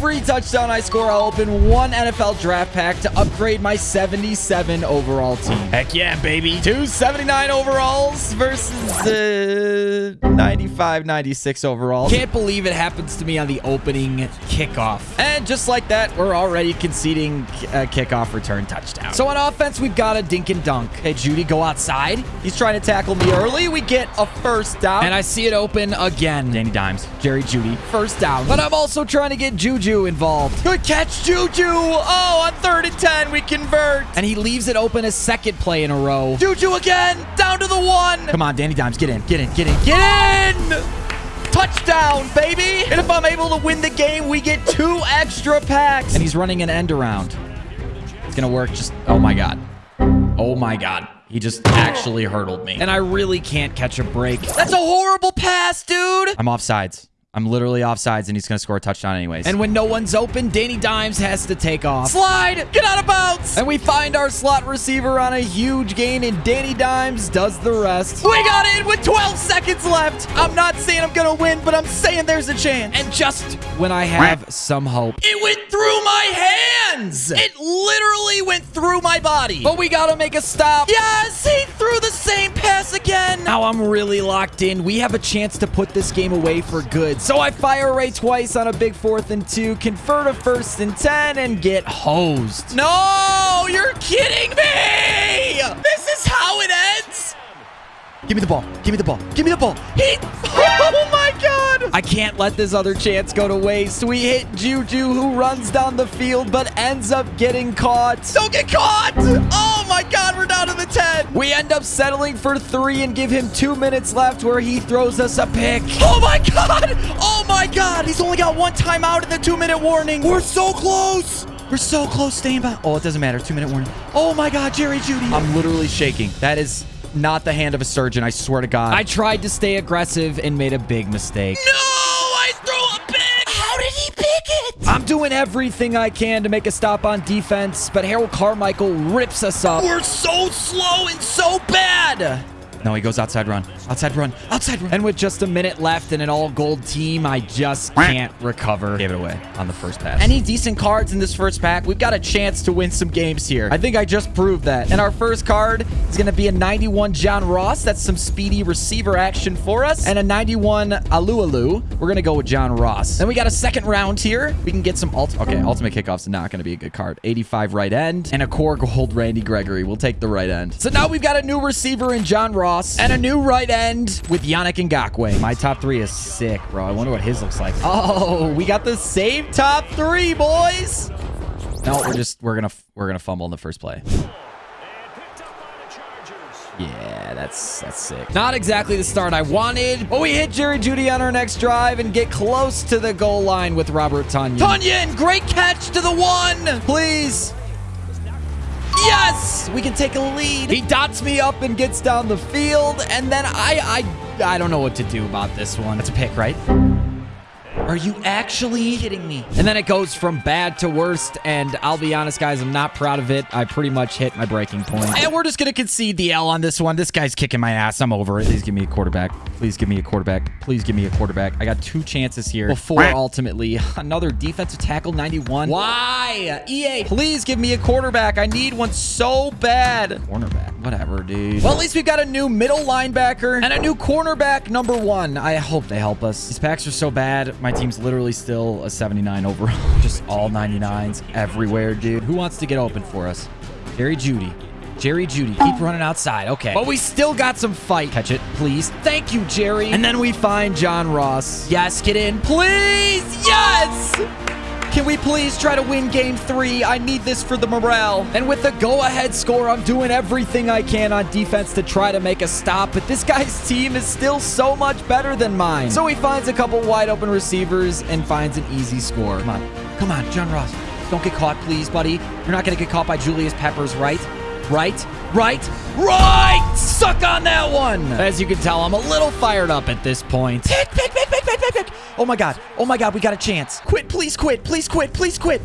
every touchdown I score, I'll open one NFL draft pack to upgrade my 77 overall team. Heck yeah, baby. 279 overalls versus uh, 95, 96 overall. Can't believe it happens to me on the opening kickoff. And just like that, we're already conceding a kickoff return touchdown. So on offense, we've got a dink and dunk. Hey, Jeudy, go outside. He's trying to tackle me early. We get a first down. And I see it open again. Danny Dimes, Jerry Jeudy, first down. But I'm also trying to get Juju involved. Good catch, Juju. Oh, on third and 10, we convert. And he leaves it open a second play in a row. Juju again, down to the one. Come on, Danny Dimes, get in, get in, get in, get in. Touchdown, baby. And if I'm able to win the game, we get two extra packs. And he's running an end around. It's going to work just... Oh, my God. Oh, my God. He just actually hurdled me. And I really can't catch a break. That's a horrible pass, dude. I'm offsides. I'm literally offsides, and he's going to score a touchdown anyways. And when no one's open, Danny Dimes has to take off. Slide! Get out of bounds! And we find our slot receiver on a huge gain, and Danny Dimes does the rest. We got in with 12 seconds left. I'm not saying I'm going to win, but I'm saying there's a chance. And just when I have some hope, it went through my hands! It literally went through my body. But we got to make a stop. Yes! He threw the same pass again. Now I'm really locked in. We have a chance to put this game away for good. So I fire Ray twice on a big fourth and two, convert a first and 10, and get hosed. No, you're kidding me! This is how it ends? Give me the ball. Give me the ball. Give me the ball. He... Oh, my God. I can't let this other chance go to waste. We hit Juju, who runs down the field, but ends up getting caught. Don't get caught. Oh, my God. We're down to the 10. We end up settling for three and give him two minutes left where he throws us a pick. Oh, my God. Oh, my God. He's only got one timeout in the two-minute warning. We're so close. We're so close staying back. Oh, it doesn't matter. Two-minute warning. Oh, my God, Jerry Jeudy. I'm literally shaking. That is not the hand of a surgeon, I swear to God. I tried to stay aggressive and made a big mistake. No! I threw a pick! How did he pick it? I'm doing everything I can to make a stop on defense, but Harold Carmichael rips us up. We're so slow and so bad! No, he goes outside run. Outside run. Outside run. And with just a minute left and an all-gold team, I just can't recover. Gave it away on the first pass. Any decent cards in this first pack? We've got a chance to win some games here. I think I just proved that. And our first card is going to be a 91 John Ross. That's some speedy receiver action for us. And a 91 Alualu. We're going to go with John Ross. Then we got a second round here. We can get some ult. Okay, ultimate kickoff's not going to be a good card. 85 right end and a core gold Randy Gregory. We'll take the right end. So now we've got a new receiver in John Ross. And a new right end with Yannick Ngakoue. My top three is sick, bro. I wonder what his looks like. Oh, we got the same top three, boys. No, we're just we're gonna we're gonna fumble in the first play. Yeah, that's that's sick. Not exactly the start I wanted, but we hit Jerry Jeudy on our next drive and get close to the goal line with Robert Tonyan. Tonyan, great catch to the one. Please. Yes! We can take a lead. He dots me up and gets down the field, and then I, I, I don't know what to do about this one. That's a pick, right? Are you actually kidding me? And then it goes from bad to worst, and I'll be honest, guys, I'm not proud of it. I pretty much hit my breaking point. And we're just going to concede the L on this one. This guy's kicking my ass. I'm over it. Please give me a quarterback. Please give me a quarterback. Please give me a quarterback. I got two chances here before ultimately another defensive tackle 91. Why? EA, please give me a quarterback. I need one so bad. Cornerback. Whatever, dude. Well, at least we've got a new middle linebacker and a new cornerback number one. I hope they help us. These packs are so bad. My team's literally still a 79 overall. Just all 99s everywhere, dude. Who wants to get open for us? Jerry Jeudy. Jerry Jeudy. Keep running outside. Okay. But we still got some fight. Catch it, please. Thank you, Jerry. And then we find John Ross. Yes, get in. Please. Yes. Can we please try to win game three? I need this for the morale. And with the go-ahead score, I'm doing everything I can on defense to try to make a stop, but this guy's team is still so much better than mine. So he finds a couple wide open receivers and finds an easy score. Come on. Come on, John Ross. Don't get caught, please, buddy. You're not going to get caught by Julius Peppers, right? Right? Right? Right! Suck on that one! As you can tell, I'm a little fired up at this point. Pick, pick, pick, pick, pick, pick, pick. Oh my god. Oh my god, we got a chance. Quit, please quit. Please quit. Please quit.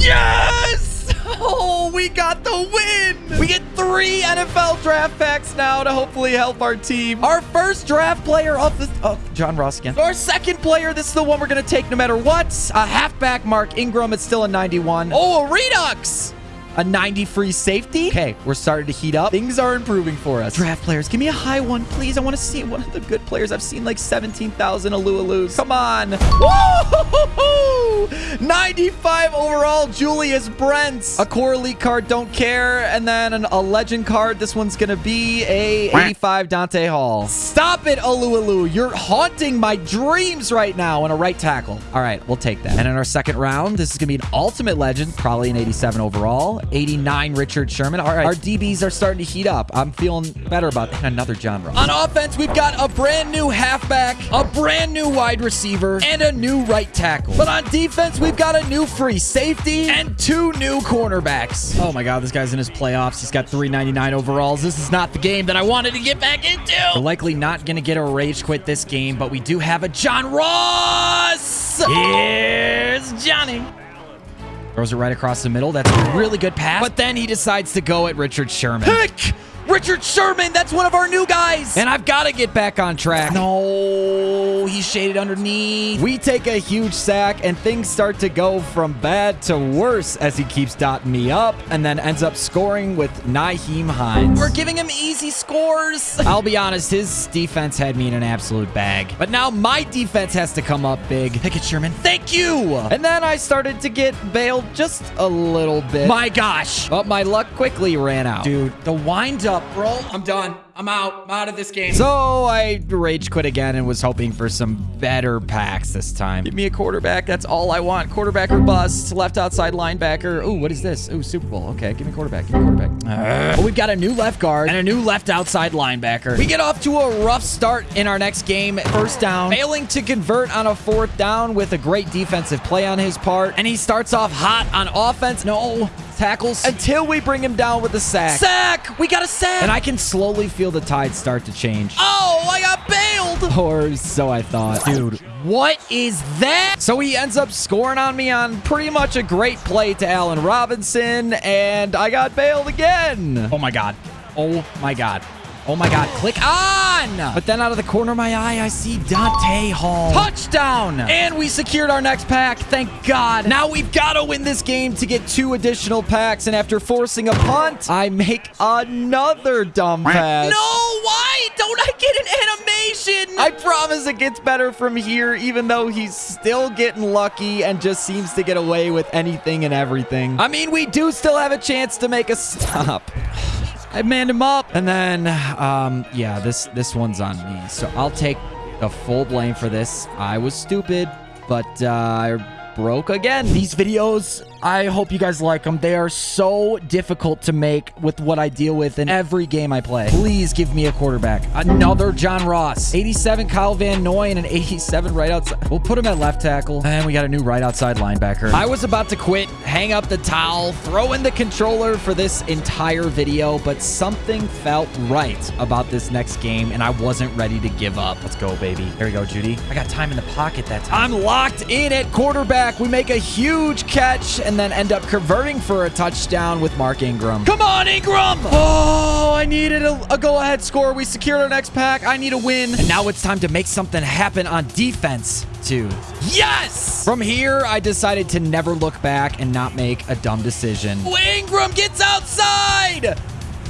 Yes! Oh, we got the win! We get three NFL draft packs now to hopefully help our team. Our first draft player of the... Oh, John Ross again. Our second player, this is the one we're going to take no matter what. A halfback, Mark Ingram. It's still a 91. Oh, a Redux! A 90 free safety. Okay, we're starting to heat up. Things are improving for us. Draft players, give me a high one, please. I want to see one of the good players. I've seen like 17,000 Alualus. Come on. Woo! 95 overall, Julius Brents. A core elite card, don't care. And then an, a legend card. This one's going to be a 85 Dante Hall. Stop it, Alualu. You're haunting my dreams right now in a right tackle. All right, we'll take that. And in our second round, this is going to be an ultimate legend, probably an 87 overall. 89 Richard Sherman. All right, our DBs are starting to heat up. I'm feeling better about that. Another John Ross. On offense, we've got a brand new halfback, a brand new wide receiver, and a new right tackle. But on defense, we've got a new free safety and two new cornerbacks. Oh my God, this guy's in his playoffs. He's got 399 overalls. This is not the game that I wanted to get back into. We're likely not going to get a rage quit this game, but we do have a John Ross. Here's Johnny. Throws it right across the middle. That's a really good pass. But then he decides to go at Richard Sherman. Pick! Richard Sherman, that's one of our new guys. And I've got to get back on track. No, he's shaded underneath. We take a huge sack, and things start to go from bad to worse as he keeps dotting me up and then ends up scoring with Nyheim Hines. We're giving him easy scores. I'll be honest, his defense had me in an absolute bag. But now my defense has to come up big. Pickett Sherman, thank you. And then I started to get bailed just a little bit. My gosh. But my luck quickly ran out. Dude, the wind up bro. I'm done. I'm out. I'm out of this game. So I rage quit again and was hoping for some better packs this time. Give me a quarterback. That's all I want. Quarterback or bust. Left outside linebacker. Ooh, what is this? Ooh, Super Bowl. Okay, give me quarterback. Give me quarterback. Uh, oh, we've got a new left guard and a new left outside linebacker. We get off to a rough start in our next game. First down. Failing to convert on a fourth down with a great defensive play on his part. And he starts off hot on offense. No, tackles until we bring him down with a sack. Sack! We got a sack! And I can slowly feel the tide start to change. Oh, I got bailed! Or so I thought. Dude, what is that? So he ends up scoring on me on pretty much a great play to Allen Robinson, and I got bailed again. Oh my god. Oh my god. Oh my god, click on! But then out of the corner of my eye, I see Dante Hall. Touchdown! And we secured our next pack, thank God. Now we've got to win this game to get two additional packs, and after forcing a punt, I make another dumb pass. No, why don't I get an animation? I promise it gets better from here, even though he's still getting lucky and just seems to get away with anything and everything. I mean, we do still have a chance to make a stop. I manned him up. And then, um, yeah, this, this one's on me. So I'll take the full blame for this. I was stupid, but uh, I broke again. These videos I hope you guys like them. They are so difficult to make with what I deal with in every game I play. Please give me a quarterback. Another John Ross. 87 Kyle Van Noy and an 87 right outside. We'll put him at left tackle. And we got a new right outside linebacker. I was about to quit, hang up the towel, throw in the controller for this entire video, but something felt right about this next game, and I wasn't ready to give up. Let's go, baby. Here we go, Jeudy. I got time in the pocket that time. I'm locked in at quarterback. We make a huge catch, and then end up converting for a touchdown with Mark Ingram. Come on, Ingram! Oh, I needed a, a go-ahead score. We secured our next pack. I need a win. And now it's time to make something happen on defense, too. Yes! From here, I decided to never look back and not make a dumb decision. Ingram gets outside!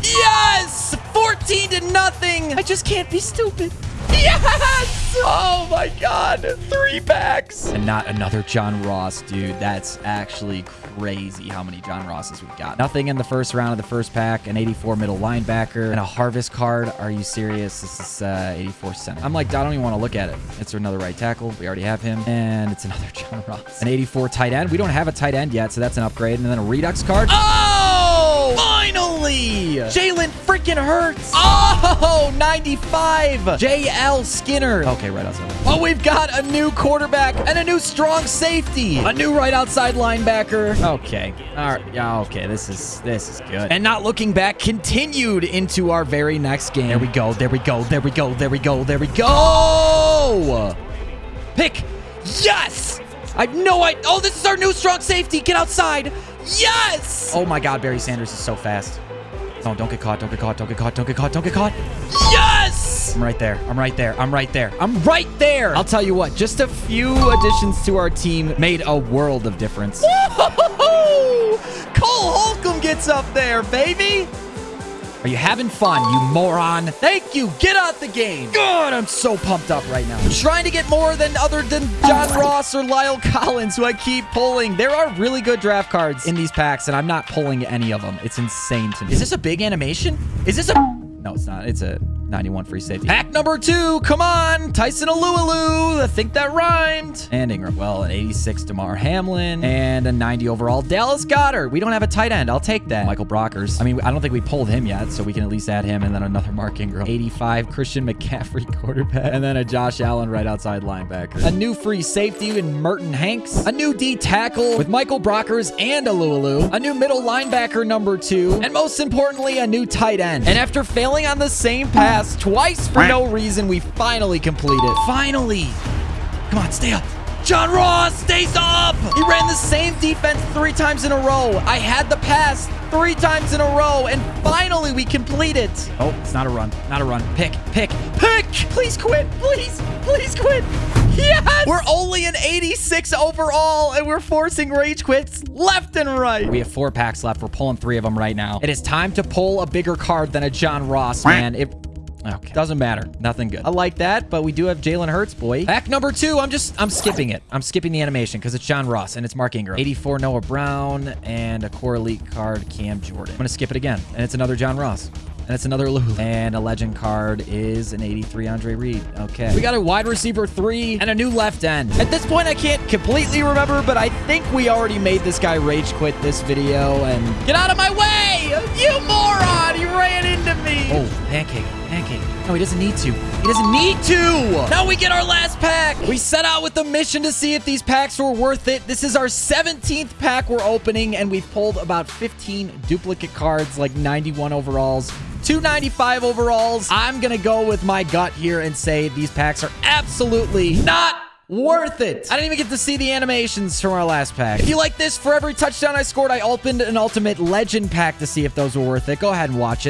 Yes! 14 to nothing. I just can't be stupid. Yes! Oh my god. Three packs. And not another John Ross, dude. That's actually crazy how many John Rosses we've got. Nothing in the first round of the first pack. An 84 middle linebacker. And a harvest card. Are you serious? This is uh, 84 center. I'm like, I don't even want to look at it. It's another right tackle. We already have him. And it's another John Ross. An 84 tight end. We don't have a tight end yet, so that's an upgrade. And then a Redux card. Oh! Finally! Jalen freaking Hurts. Oh, 95. JL Skinner. Okay, right outside. Oh, we've got a new quarterback and a new strong safety. A new right outside linebacker. Okay. All right. Yeah, okay. This is this is good. And not looking back continued into our very next game. There we go. There we go. There we go. There we go. There we go. Pick. Yes! I know I... Oh, this is our new strong safety. Get outside. Yes! Oh, my God. Barry Sanders is so fast. No, don't get caught. Don't get caught. Don't get caught. Don't get caught. Don't get caught. Yes! I'm right there. I'm right there. I'm right there. I'm right there. I'll tell you what. Just a few additions to our team made a world of difference. Cole Holcomb gets up there, baby. Are you having fun, you moron? Thank you. Get out the game. God, I'm so pumped up right now. I'm trying to get more than other than John Ross or Lyle Collins, who I keep pulling. There are really good draft cards in these packs, and I'm not pulling any of them. It's insane to me. Is this a big animation? Is this a... No, it's not. It's a 91 free safety. Pack number two. Come on. Tyson Alualu. I think that rhymed. And Ingram. Well, an 86 Damar Hamlin. And a 90 overall Dallas Goedert. We don't have a tight end. I'll take that. Michael Brockers. I mean, I don't think we pulled him yet, so we can at least add him. And then another Mark Ingram. 85 Christian McCaffrey quarterback. And then a Josh Allen right outside linebacker. A new free safety in Merton Hanks. A new D tackle with Michael Brockers and Alualu. A new middle linebacker number two. And most importantly, a new tight end. And after failing on the same path, twice for no reason. We finally complete it. Finally. Come on, stay up. John Ross stays up. He ran the same defense three times in a row. I had the pass three times in a row, and finally we complete it. Oh, it's not a run. Not a run. Pick, pick, pick. Please quit. Please, please quit. Yes! We're only an 86 overall, and we're forcing rage quits left and right. We have four packs left. We're pulling three of them right now. It is time to pull a bigger card than a John Ross, man. It Okay. Doesn't matter. Nothing good. I like that, but we do have Jalen Hurts, boy. Pack number two. I'm just, I'm skipping it. I'm skipping the animation because it's John Ross and it's Mark Ingram. 84 Noah Brown and a core elite card Cam Jordan. I'm going to skip it again. And it's another John Ross. And it's another Lulu. And a legend card is an 83 Andre Reed. Okay. We got a wide receiver three and a new left end. At this point, I can't completely remember, but I think we already made this guy rage quit this video. And get out of my way! You moron! He ran into me! Oh, pancake. No, he doesn't need to. He doesn't need to! Now we get our last pack! We set out with the mission to see if these packs were worth it. This is our 17th pack we're opening, and we've pulled about 15 duplicate cards, like 91 overalls, 295 overalls. I'm going to go with my gut here and say these packs are absolutely not worth it. I didn't even get to see the animations from our last pack. If you like this, for every touchdown I scored, I opened an ultimate legend pack to see if those were worth it. Go ahead and watch it.